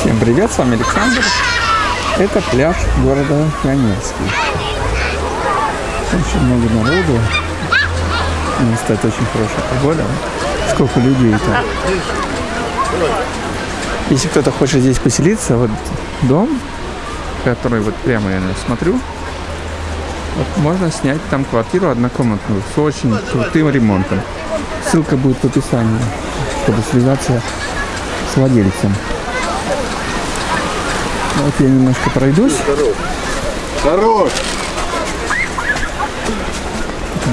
Всем привет, с вами Александр. Это пляж города Пионерский. Очень много народу. Ну, кстати, очень хорошая погода. Сколько людей-то. Если кто-то хочет здесь поселиться, вот дом, который вот прямо я смотрю, вот можно снять там квартиру однокомнатную с очень крутым ремонтом. Ссылка будет в описании, чтобы связаться с владельцем. Вот я немножко пройдусь. Хорош!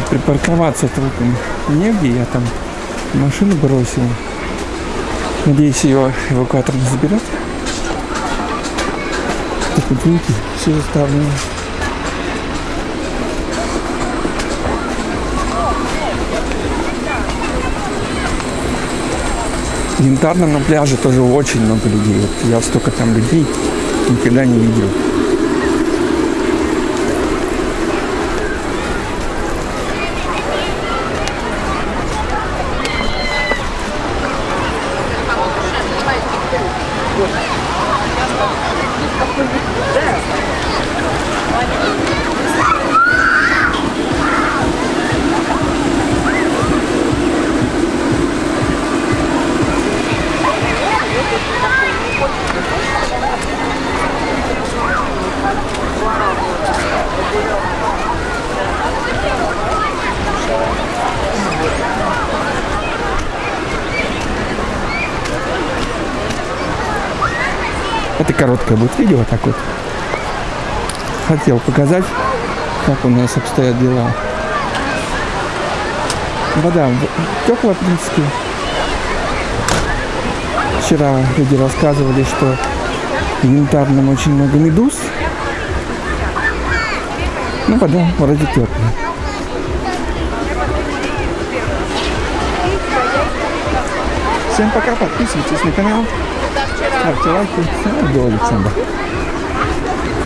Припарковаться толком негде, я там машину бросил. Надеюсь, ее эвакуатор не заберет. Так вот видите, все заставлено. В янтарном на пляже тоже очень много людей. Вот я столько там людей никогда не видел. Это короткое будет видео так вот. Хотел показать, как у нас обстоят дела. Вода теплая, в принципе. Вчера люди рассказывали, что в янтарном очень много медуз. Ну, вода вроде теплая. Всем пока, подписывайтесь на канал, ставьте лайки. С вами был Александр.